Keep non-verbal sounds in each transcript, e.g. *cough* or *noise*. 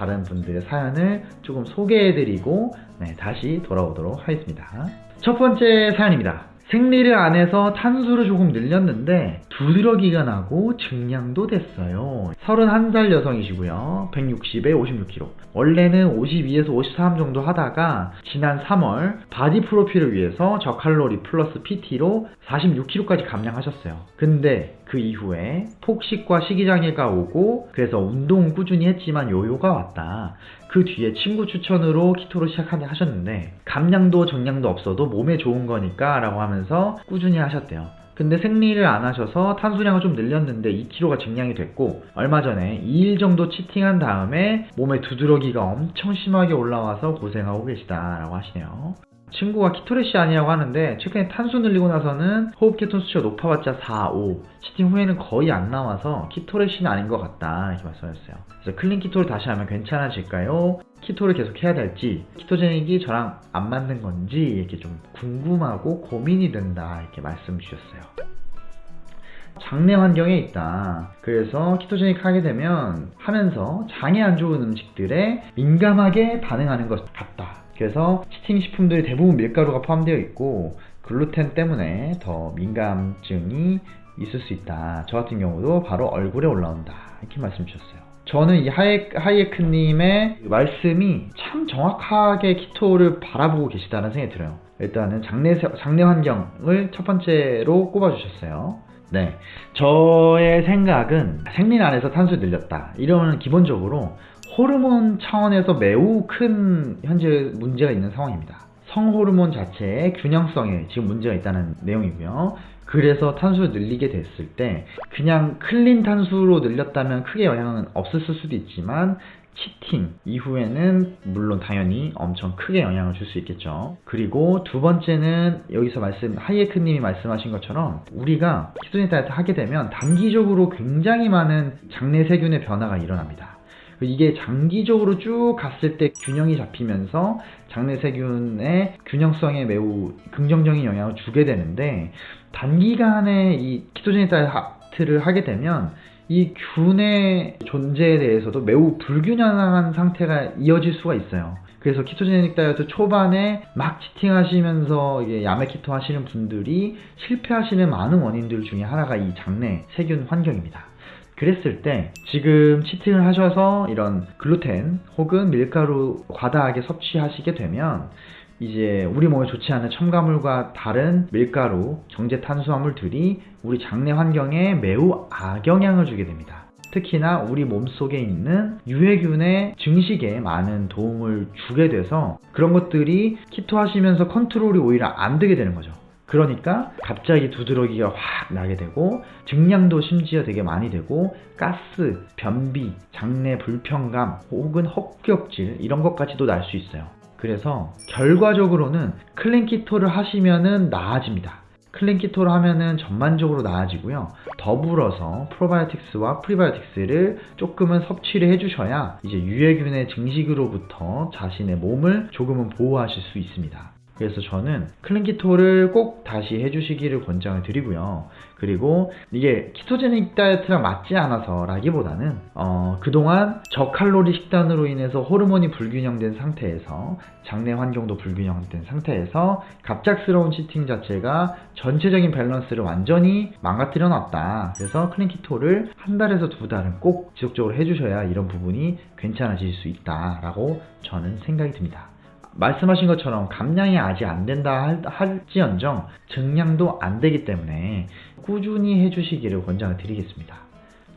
다른 분들의 사연을 조금 소개해드리고 네, 다시 돌아오도록 하겠습니다. 첫 번째 사연입니다. 생리를 안 해서 탄수를 조금 늘렸는데 두드러기가 나고 증량도 됐어요. 31살 여성이시고요. 160에 56kg. 원래는 52에서 53 정도 하다가 지난 3월 바디 프로필을 위해서 저칼로리 플러스 PT로 46kg까지 감량하셨어요. 근데 그 이후에 폭식과 식이장애가 오고 그래서 운동은 꾸준히 했지만 요요가 왔다. 그 뒤에 친구 추천으로 키토를 시작하셨는데 감량도 정량도 없어도 몸에 좋은 거니까 라고 하면서 꾸준히 하셨대요. 근데 생리를 안 하셔서 탄수량을 좀 늘렸는데 2kg가 증량이 됐고 얼마 전에 2일 정도 치팅한 다음에 몸에 두드러기가 엄청 심하게 올라와서 고생하고 계시다라고 하시네요. 친구가 키토레시 아니라고 하는데 최근에 탄수 늘리고 나서는 호흡 케톤 수치가 높아봤자 4, 5 치팅 후에는 거의 안 나와서 키토레시는 아닌 것 같다 이렇게 말씀하셨어요 그래서 clean keto를 다시 하면 괜찮아질까요? keto를 계속 해야 될지 ketogenic이 저랑 안 맞는 건지 이렇게 좀 궁금하고 고민이 된다 이렇게 말씀 주셨어요 장내 환경에 있다. 그래서 ketogenic 하게 되면 하면서 장에 안 좋은 음식들에 민감하게 반응하는 것 같다. 그래서 cheating 식품들이 대부분 밀가루가 포함되어 있고 글루텐 때문에 더 민감증이 있을 수 있다. 저 같은 경우도 바로 얼굴에 올라온다. 이렇게 말씀 주셨어요. 저는 이 하이, 하이에크님의 말씀이 참 정확하게 키토를 바라보고 계시다는 생각이 들어요. 일단은 장내, 장내 환경을 첫 번째로 꼽아주셨어요. 네. 저의 생각은 생리 안에서 탄수 늘렸다. 이러면 기본적으로 호르몬 차원에서 매우 큰 현재 문제가 있는 상황입니다. 성호르몬 자체의 균형성에 지금 문제가 있다는 내용이고요. 그래서 탄수를 늘리게 됐을 때 그냥 클린 탄수로 늘렸다면 크게 영향은 없었을 수도 있지만 치팅 이후에는 물론 당연히 엄청 크게 영향을 줄 수 있겠죠. 그리고 두 번째는 여기서 말씀 하이에크님이 말씀하신 것처럼 우리가 키토제 다이어트 하게 되면 단기적으로 굉장히 많은 장내 세균의 변화가 일어납니다. 이게 장기적으로 쭉 갔을 때 균형이 잡히면서 장내 세균의 균형성에 매우 긍정적인 영향을 주게 되는데 단기간에 이 키토제닉 다이어트를 하게 되면 이 균의 존재에 대해서도 매우 불균형한 상태가 이어질 수가 있어요. 그래서 키토제닉 다이어트 초반에 막 치팅 하시면서 이게 야매 키토 하시는 분들이 실패하시는 많은 원인들 중에 하나가 이 장내 세균 환경입니다. 그랬을 때 지금 치팅을 하셔서 이런 글루텐 혹은 밀가루 과다하게 섭취하시게 되면 이제 우리 몸에 좋지 않은 첨가물과 다른 밀가루, 정제 탄수화물들이 우리 장내 환경에 매우 악영향을 주게 됩니다. 특히나 우리 몸속에 있는 유해균의 증식에 많은 도움을 주게 돼서 그런 것들이 keto 하시면서 컨트롤이 오히려 안 되게 되는 거죠. 그러니까 갑자기 두드러기가 확 나게 되고 증량도 심지어 되게 많이 되고 가스, 변비, 장내 불편감 혹은 헛구역질 이런 것까지도 날 수 있어요. 그래서 결과적으로는 clean keto를 하시면은 나아집니다. clean keto를 하면은 전반적으로 나아지고요. 더불어서 probiotics와 prebiotics를 조금은 섭취를 해주셔야 이제 유해균의 증식으로부터 자신의 몸을 조금은 보호하실 수 있습니다. 그래서 저는 clean keto를 꼭 다시 해주시기를 권장을 드리고요. 그리고 이게 ketogenic 다이어트랑 맞지 않아서 라기보다는 어, 그동안 저칼로리 식단으로 인해서 호르몬이 불균형된 상태에서 장내 환경도 불균형된 상태에서 갑작스러운 치팅 자체가 전체적인 밸런스를 완전히 망가뜨려 놨다. 그래서 클린키토를 한 달에서 두 달은 꼭 지속적으로 해주셔야 이런 부분이 괜찮아질 수 있다라고 저는 생각이 듭니다. 말씀하신 것처럼 감량이 아직 안 된다 할지언정 증량도 안 되기 때문에 꾸준히 해주시기를 권장을 드리겠습니다.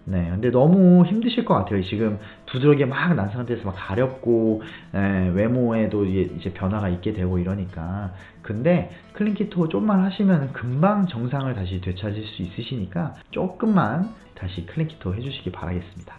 네, 근데 너무 힘드실 것 같아요. 지금 두드러기 막 난 상태에서 막 가렵고 에, 외모에도 이제 변화가 있게 되고 이러니까 근데 클린키토 좀만 하시면 금방 정상을 다시 되찾을 수 있으시니까 조금만 다시 클린키토 해주시기 바라겠습니다.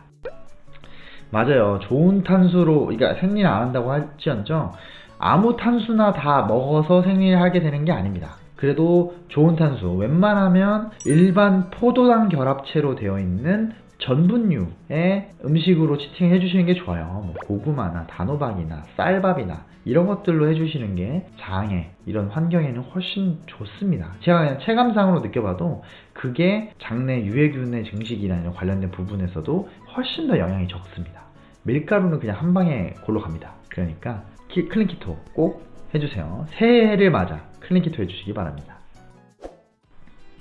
맞아요. 좋은 탄수로 그러니까 생리를 안 한다고 할지언정 아무 탄수나 다 먹어서 생리를 하게 되는 게 아닙니다. 그래도 좋은 탄수, 웬만하면 일반 포도당 결합체로 되어 있는 전분류의 음식으로 cheating 해주시는 게 좋아요. 뭐 고구마나 단호박이나 쌀밥이나 이런 것들로 해주시는 게 장에 이런 환경에는 훨씬 좋습니다. 제가 그냥 체감상으로 느껴봐도 그게 장내 유해균의 증식이나 관련된 부분에서도 훨씬 더 영향이 적습니다. 밀가루는 그냥 한 방에 골로 갑니다. 그러니까 키- clean keto 꼭 해주세요. 새해를 맞아 clean keto 해주시기 바랍니다.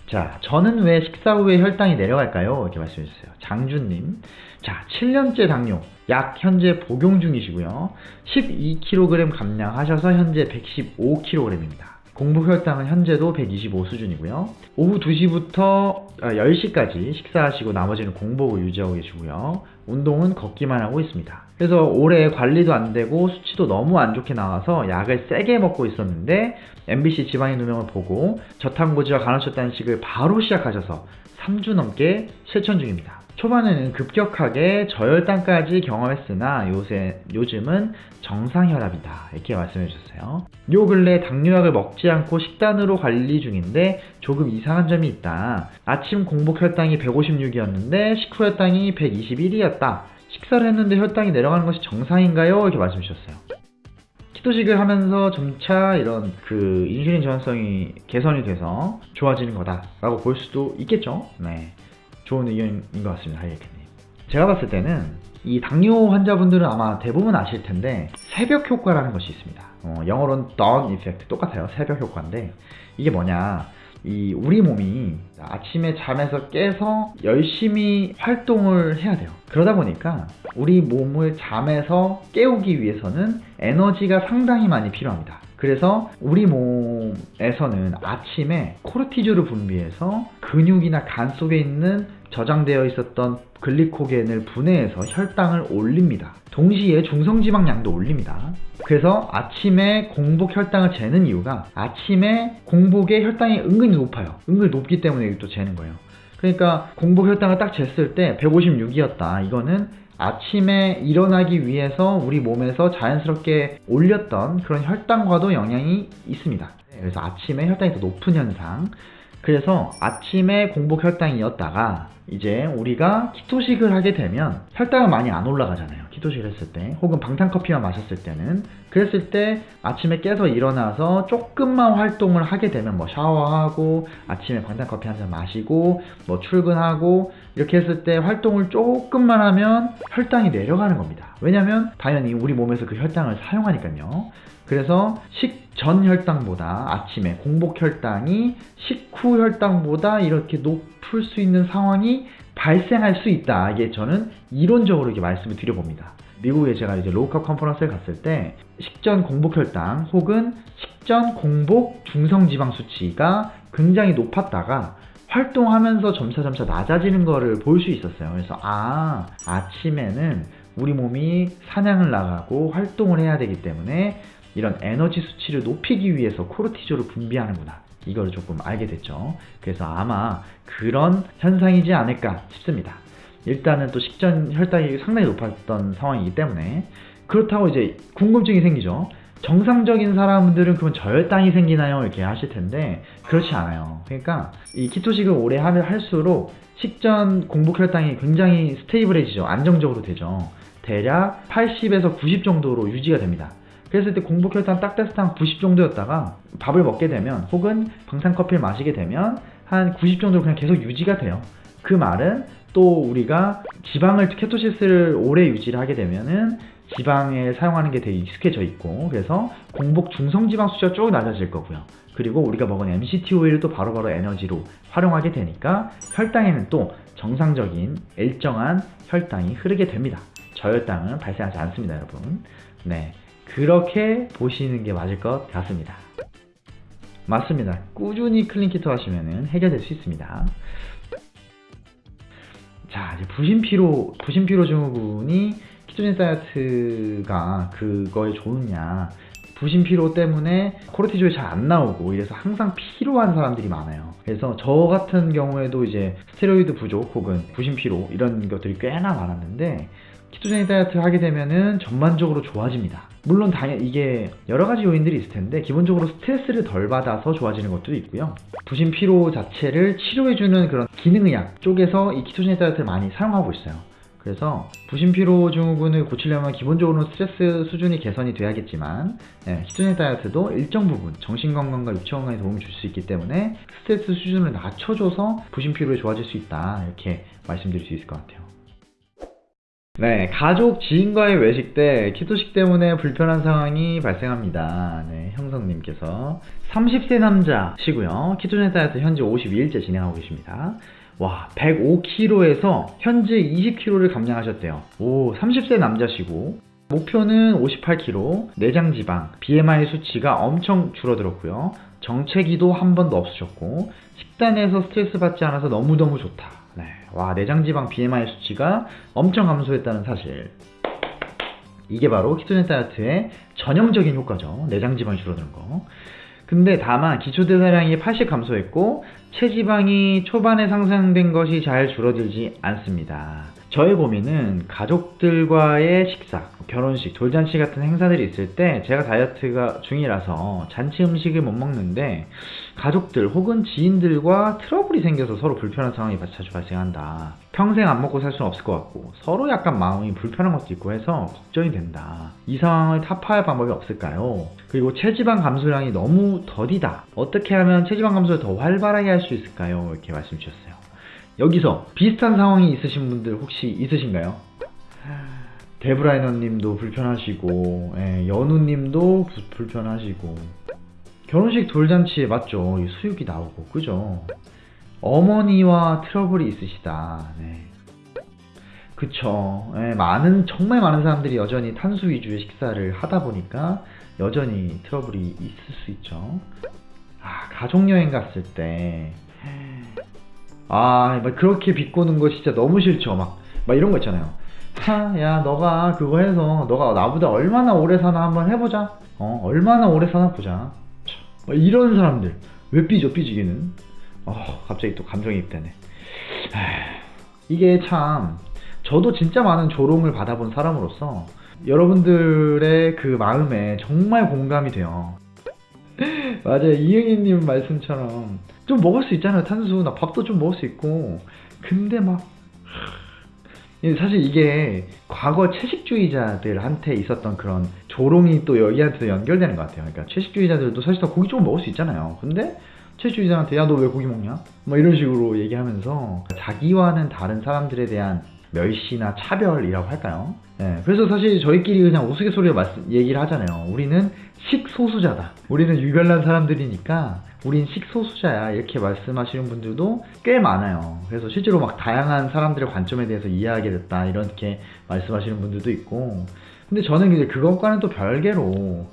자, 저는 왜 식사 후에 혈당이 내려갈까요? 이렇게 말씀해 주세요. 장준님. 자, 7년째 당뇨. 약 현재 복용 중이시고요. 12kg 감량하셔서 현재 115kg입니다. 공복 혈당은 현재도 125 수준이고요. 오후 2시부터 10시까지 식사하시고 나머지는 공복을 유지하고 계시고요. 운동은 걷기만 하고 있습니다. 그래서 올해 관리도 안 되고 수치도 너무 안 좋게 나와서 약을 세게 먹고 있었는데 MBC 지방인 누명을 보고 저탄고지와 간헐적 단식을 바로 시작하셔서 3주 넘게 실천 중입니다. 초반에는 급격하게 저혈당까지 경험했으나 요새 요즘은 정상혈압이다 이렇게 말씀해 주셨어요. 요 근래 당뇨약을 먹지 않고 식단으로 관리 중인데 조금 이상한 점이 있다. 아침 공복 혈당이 156이었는데 식후 혈당이 121이었다. 식사를 했는데 혈당이 내려가는 것이 정상인가요? 이렇게 말씀 주셨어요. 키토식을 하면서 점차 이런 그 인슐린 저항성이 개선이 돼서 좋아지는 거다 라고 볼 수도 있겠죠. 네. 좋은 의견인 것 같습니다. 하이에크님. 제가 봤을 때는 이 당뇨 환자분들은 아마 대부분 아실 텐데 새벽 효과라는 것이 있습니다. 어, 영어로는 dawn effect 똑같아요. 새벽 효과인데 이게 뭐냐? 이 우리 몸이 아침에 잠에서 깨서 열심히 활동을 해야 돼요. 그러다 보니까 우리 몸을 잠에서 깨우기 위해서는 에너지가 상당히 많이 필요합니다. 그래서 우리 몸에서는 아침에 코르티졸을 분비해서 근육이나 간 속에 있는 저장되어 있었던 글리코겐을 분해해서 혈당을 올립니다. 동시에 중성지방량도 올립니다. 그래서 아침에 공복 혈당을 재는 이유가 아침에 공복의 혈당이 은근히 높아요. 은근히 높기 때문에 또 재는 거예요. 그러니까 공복 혈당을 딱 쟀을 때 156이었다. 이거는 아침에 일어나기 위해서 우리 몸에서 자연스럽게 올렸던 그런 혈당과도 영향이 있습니다. 그래서 아침에 혈당이 더 높은 현상. 그래서 아침에 공복 혈당이었다가 이제 우리가 키토식을 하게 되면 혈당은 많이 안 올라가잖아요. 키토식을 했을 때 혹은 방탄커피만 마셨을 때는 그랬을 때 아침에 깨서 일어나서 조금만 활동을 하게 되면 뭐 샤워하고 아침에 방탄커피 한 잔 마시고 뭐 출근하고 이렇게 했을 때 활동을 조금만 하면 혈당이 내려가는 겁니다. 왜냐면 당연히 우리 몸에서 그 혈당을 사용하니까요. 그래서 식전 혈당보다 아침에 공복 혈당이 식후 혈당보다 이렇게 높을 수 있는 상황이 발생할 수 있다. 이게 저는 이론적으로 이렇게 말씀을 드려봅니다. 미국에 제가 이제 로우컵 컨퍼런스를 갔을 때 식전 공복 혈당 혹은 식전 공복 중성 지방 수치가 굉장히 높았다가 활동하면서 점차점차 낮아지는 거를 볼 수 있었어요. 그래서 아 아침에는 우리 몸이 사냥을 나가고 활동을 해야 되기 때문에 이런 에너지 수치를 높이기 위해서 코르티졸을 분비하는구나. 이걸 조금 알게 됐죠. 그래서 아마 그런 현상이지 않을까 싶습니다. 일단은 또 식전 혈당이 상당히 높았던 상황이기 때문에 그렇다고 이제 궁금증이 생기죠. 정상적인 사람들은 그러면 저혈당이 생기나요? 이렇게 하실 텐데 그렇지 않아요. 그러니까 이 키토식을 오래 하면 할수록 식전 공복 혈당이 굉장히 스테이블해지죠. 안정적으로 되죠. 대략 80에서 90 정도로 유지가 됩니다. 그랬을 때 공복 혈당 딱 됐을 때 한 90 정도였다가 밥을 먹게 되면 혹은 방탄커피를 마시게 되면 한 90 정도로 그냥 계속 유지가 돼요. 그 말은 또 우리가 지방을 케토시스를 오래 유지를 하게 되면은 지방에 사용하는 게 되게 익숙해져 있고 그래서 공복 중성 지방 수치가 쭉 낮아질 거고요. 그리고 우리가 먹은 MCT 오일을 또 바로바로 에너지로 활용하게 되니까 혈당에는 또 정상적인 일정한 혈당이 오르게 됩니다. 저혈당은 발생하지 않습니다, 여러분. 네. 그렇게 보시는 게 맞을 것 같습니다. 맞습니다. 꾸준히 clean keto 하시면 해결될 수 있습니다. 자, 이제 부신피로, 부신피로 증후군이 ketogenic 다이어트가 그거에 좋으냐. 부신 피로 때문에 코르티졸이 잘 안 나오고 이래서 항상 피로한 사람들이 많아요. 그래서 저 같은 경우에도 이제 스테로이드 부족 혹은 부신 피로 이런 것들이 꽤나 많았는데 키토제닉 다이어트 하게 되면은 전반적으로 좋아집니다. 물론 당연 이게 여러 가지 요인들이 있을 텐데 기본적으로 스트레스를 덜 받아서 좋아지는 것도 있고요. 부신 피로 자체를 치료해주는 그런 기능의학 쪽에서 이 키토제닉 다이어트를 많이 사용하고 있어요. 그래서 부신 피로 증후군을 고치려면 기본적으로 스트레스 수준이 개선이 돼야겠지만 네, 키토제닉 다이어트도 일정 부분 정신 건강과 육체 건강에 도움을 줄 수 있기 때문에 스트레스 수준을 낮춰줘서 부신 피로에 좋아질 수 있다 이렇게 말씀드릴 수 있을 것 같아요. 네, 가족 지인과의 외식 때 키토식 때문에 불편한 상황이 발생합니다. 네, 형성님께서 30세 남자시고요. 키토제닉 다이어트 현재 52일째 진행하고 계십니다. 와, 105kg에서 현재 20kg를 감량하셨대요. 오, 30세 남자시고 목표는 58kg, 내장 지방, BMI 수치가 엄청 줄어들었고요. 정체기도 한 번도 없으셨고 식단에서 스트레스 받지 않아서 너무너무 좋다. 네. 와, 내장 지방 BMI 수치가 엄청 감소했다는 사실. 이게 바로 키토제닉 다이어트의 전형적인 효과죠. 내장 지방이 줄어드는 거. 근데 다만 기초대사량이 80 감소했고 체지방이 초반에 상승된 것이 잘 줄어들지 않습니다. 저의 고민은 가족들과의 식사, 결혼식, 돌잔치 같은 행사들이 있을 때 제가 다이어트가 중이라서 잔치 음식을 못 먹는데 가족들 혹은 지인들과 트러블이 생겨서 서로 불편한 상황이 자주 발생한다. 평생 안 먹고 살 수는 없을 것 같고 서로 약간 마음이 불편한 것도 있고 해서 걱정이 된다. 이 상황을 타파할 방법이 없을까요? 그리고 체지방 감소량이 너무 더디다. 어떻게 하면 체지방 감소를 더 활발하게 할 수 있을까요? 이렇게 말씀 주셨어요. 여기서 비슷한 상황이 있으신 분들 혹시 있으신가요? 데브라이너 님도 불편하시고, 예, 연우 님도 부- 불편하시고, 결혼식 돌잔치에 맞죠? 이 수육이 나오고, 그죠? 어머니와 트러블이 있으시다. 네. 그쵸. 예, 많은, 정말 많은 사람들이 여전히 탄수 위주의 식사를 하다 보니까 여전히 트러블이 있을 수 있죠. 아, 가족여행 갔을 때, 아, 막 그렇게 비꼬는 거 진짜 너무 싫죠. 막, 막 이런 거 있잖아요. 하, 야, 너가 그거 해서 너가 나보다 얼마나 오래 사나 한번 해보자. 어, 얼마나 오래 사나 보자. 참, 막 이런 사람들. 왜 삐져, 삐지기는? 어, 갑자기 또 감정이입 되네. 에휴, 이게 참, 저도 진짜 많은 조롱을 받아본 사람으로서 여러분들의 그 마음에 정말 공감이 돼요. *laughs* 맞아요. 이응희님 말씀처럼 좀 먹을 수 있잖아요. 탄수. 나 밥도 좀 먹을 수 있고. 근데 막 하, 사실 이게 과거 채식주의자들한테 있었던 그런 조롱이 또 여기한테 연결되는 것 같아요. 그러니까 채식주의자들도 사실 다 고기 좀 먹을 수 있잖아요. 근데 채식주의자한테 야 너 왜 고기 먹냐? 뭐 이런 식으로 얘기하면서 자기와는 다른 사람들에 대한 멸시나 차별이라고 할까요? 예, 그래서 사실 저희끼리 그냥 우스갯소리로 말씀, 얘기를 하잖아요. 우리는 식소수자다. 우리는 유별난 사람들이니까 우린 식소수자야. 이렇게 말씀하시는 분들도 꽤 많아요. 그래서 실제로 막 다양한 사람들의 관점에 대해서 이해하게 됐다. 이렇게 말씀하시는 분들도 있고. 근데 저는 이제 그것과는 또 별개로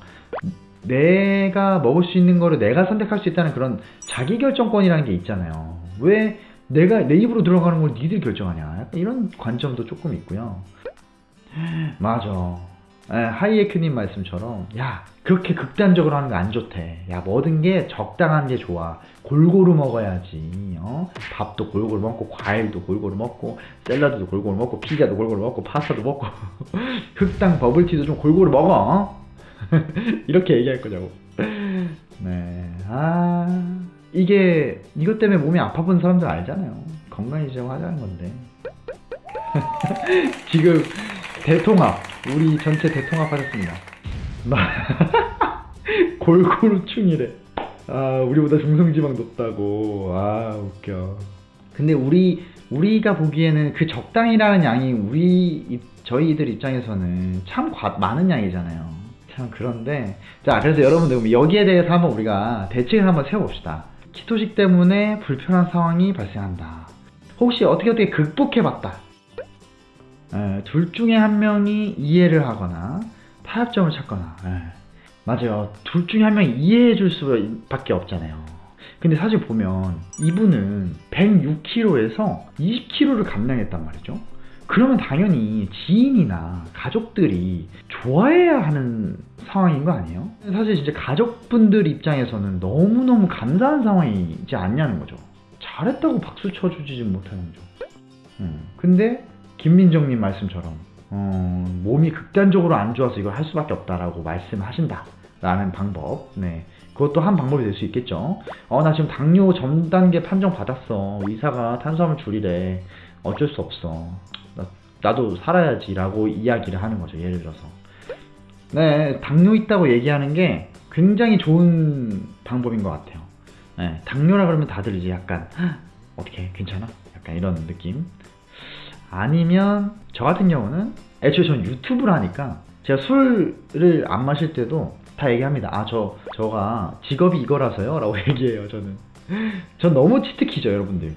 내가 먹을 수 있는 거를 내가 선택할 수 있다는 그런 자기결정권이라는 게 있잖아요. 왜 내가 내 입으로 들어가는 걸 니들 결정하냐. 약간 이런 관점도 조금 있고요. 맞아. 예, 하이에크님 말씀처럼 야 그렇게 극단적으로 하는 거 안 좋대. 야 모든 게 적당한 게 좋아. 골고루 먹어야지. 어? 밥도 골고루 먹고 과일도 골고루 먹고 샐러드도 골고루 먹고 피자도 골고루 먹고 파스타도 먹고 *laughs* 흑당 버블티도 좀 골고루 먹어. 어? *laughs* 이렇게 얘기할 거냐고. 네. 아 이게 이것 때문에 몸이 아파 본 사람들 알잖아요. 건강해지자고 하자는 건데. *laughs* 지금 대통합 우리 전체 대통합 하셨습니다. *laughs* 골고루 충이래. 아 우리보다 중성지방 높다고. 아 웃겨. 근데 우리 우리가 보기에는 그 적당이라는 양이 우리 입- 저희들 입장에서는 참 과- 많은 양이잖아요. 참 그런데 자 그래서 여러분들 여기에 대해서 한번 우리가 대책을 한번 세워봅시다. 키토식 때문에 불편한 상황이 발생한다. 혹시 어떻게 어떻게 극복해봤다. 예, 둘 중에 한 명이 이해를 하거나 타협점을 찾거나 예. 맞아요. 둘 중에 한 명이 이해해 줄 수밖에 없잖아요. 근데 사실 보면 이분은 106kg에서 20kg를 감량했단 말이죠. 그러면 당연히 지인이나 가족들이 좋아해야 하는 상황인 거 아니에요? 사실 진짜 가족분들 입장에서는 너무너무 감사한 상황이지 않냐는 거죠. 잘했다고 박수 쳐주지 못하는 거죠. 음, 근데 김민정님 말씀처럼 어, 몸이 극단적으로 안 좋아서 이걸 할 수밖에 없다라고 말씀하신다 라는 방법. 네 그것도 한 방법이 될 수 있겠죠. 어 나 지금 당뇨 전 단계 판정 받았어. 의사가 탄수화물 줄이래. 어쩔 수 없어. 나, 나도 살아야지 라고 이야기를 하는 거죠 예를 들어서. 네 당뇨 있다고 얘기하는 게 굉장히 좋은 방법인 것 같아요. 네, 당뇨라 그러면 다들 이제 약간 "헉, 어떻게 괜찮아? 약간 이런 느낌 아니면 저 같은 경우는 애초에 전 유튜브를 하니까 제가 술을 안 마실 때도 다 얘기합니다. 아, 저, 저가 직업이 이거라서요. 라고 *laughs* 얘기해요, 저는. 전 너무 치트키죠, 여러분들.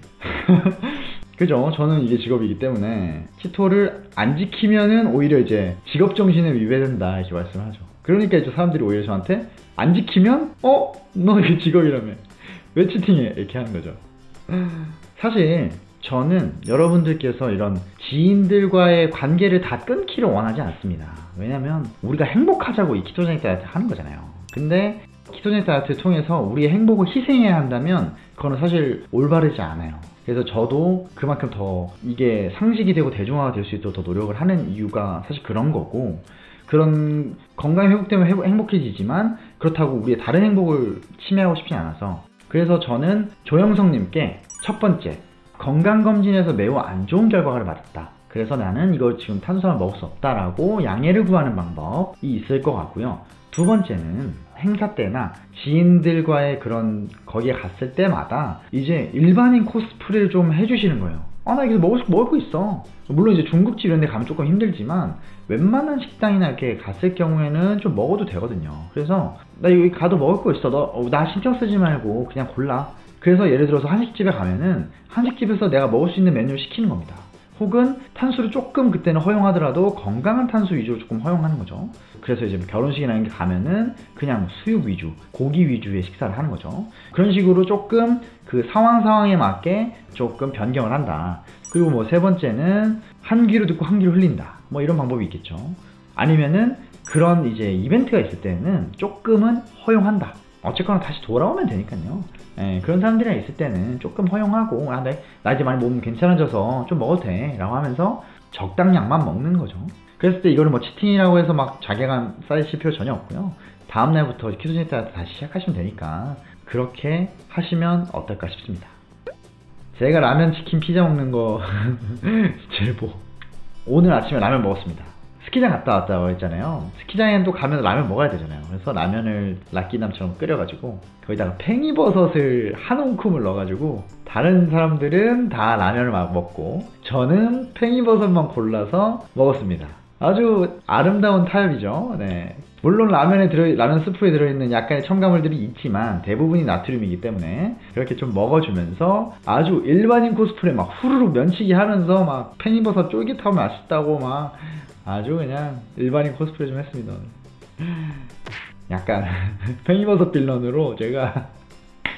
*laughs* 그죠? 저는 이게 직업이기 때문에 치토를 안 지키면은 오히려 이제 직업 정신에 위배된다 이렇게 말씀하죠. 그러니까 이제 사람들이 오히려 저한테 안 지키면 어? 너 이게 직업이라며 왜 치팅해? 이렇게 하는 거죠. 사실 저는 여러분들께서 이런 지인들과의 관계를 다 끊기를 원하지 않습니다. 왜냐면 우리가 행복하자고 이 키토제닉 다이어트 하는 거잖아요. 근데 키토제닉 다이어트를 통해서 우리의 행복을 희생해야 한다면 그거는 사실 올바르지 않아요. 그래서 저도 그만큼 더 이게 상식이 되고 대중화가 될 수 있도록 더 노력을 하는 이유가 사실 그런 거고 그런 건강 회복 때문에 행복해지지만 그렇다고 우리의 다른 행복을 침해하고 싶지 않아서 그래서 저는 조영성님께 첫 번째 건강검진에서 매우 안 좋은 결과를 받았다. 그래서 나는 이걸 지금 탄수화물 먹을 수 없다라고 양해를 구하는 방법이 있을 것 같고요. 두 번째는 행사 때나 지인들과의 그런 거기에 갔을 때마다 이제 일반인 코스프레를 좀 해주시는 거예요. 아, 나 이거 먹을 수 먹을 거 있어. 물론 이제 중국집 이런 데 가면 조금 힘들지만 웬만한 식당이나 이렇게 갔을 경우에는 좀 먹어도 되거든요. 그래서 나 여기 가도 먹을 거 있어. 너 어, 나 신경 쓰지 말고 그냥 골라. 그래서 예를 들어서 한식집에 가면은 한식집에서 내가 먹을 수 있는 메뉴를 시키는 겁니다. 혹은 탄수를 조금 그때는 허용하더라도 건강한 탄수 위주로 조금 허용하는 거죠. 그래서 이제 뭐 결혼식이나 이런 게 가면은 그냥 수육 위주, 고기 위주의 식사를 하는 거죠. 그런 식으로 조금 그 상황 상황에 맞게 조금 변경을 한다. 그리고 뭐 세 번째는 한 귀로 듣고 한 귀로 흘린다. 뭐 이런 방법이 있겠죠. 아니면은 그런 이제 이벤트가 있을 때는 조금은 허용한다. 어쨌거나 다시 돌아오면 되니까요. 예, 그런 사람들이랑 있을 때는 조금 허용하고 아, 내, 나 이제 많이 몸 괜찮아져서 좀 먹어도 돼 라고 하면서 적당량만 먹는 거죠. 그랬을 때 이거를 뭐 치팅이라고 해서 막 자괴감 쌓이실 필요 전혀 없고요. 다음날부터 키토제닉 다이어트 다시 시작하시면 되니까 그렇게 하시면 어떨까 싶습니다. 제가 라면, 치킨, 피자 먹는 거 *laughs* 제보 오늘 아침에 라면 먹었습니다 스키장 갔다 왔다고 했잖아요. 스키장에 또 가면 라면 먹어야 되잖아요. 그래서 라면을 락기남처럼 끓여가지고 거기다가 팽이버섯을 한 움큼을 넣어가지고 다른 사람들은 다 라면을 막 먹고 저는 팽이버섯만 골라서 먹었습니다. 아주 아름다운 타협이죠. 네. 물론 라면에 들어 라면 스프에 들어있는 약간의 첨가물들이 있지만 대부분이 나트륨이기 때문에 그렇게 좀 먹어주면서 아주 일반인 코스프레 막 후루룩 면치기 하면서 막 팽이버섯 쫄깃하고 맛있다고 막 아주 그냥 일반인 코스프레 좀 했습니다. 약간 *laughs* 팽이버섯 빌런으로 제가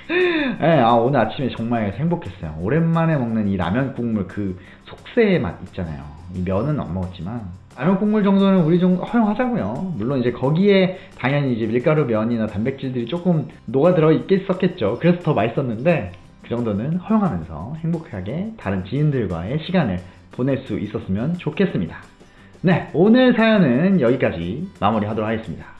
네, *laughs* 아, 오늘 아침에 정말 행복했어요. 오랜만에 먹는 이 라면 국물 그 속세의 맛 있잖아요. 이 면은 안 먹었지만 라면 국물 정도는 우리 좀 허용하자고요. 물론 이제 거기에 당연히 이제 밀가루 면이나 단백질들이 조금 녹아 들어 있겠었겠죠. 그래서 더 맛있었는데 그 정도는 허용하면서 행복하게 다른 지인들과의 시간을 보낼 수 있었으면 좋겠습니다. 네, 오늘 사연은 여기까지 마무리하도록 하겠습니다.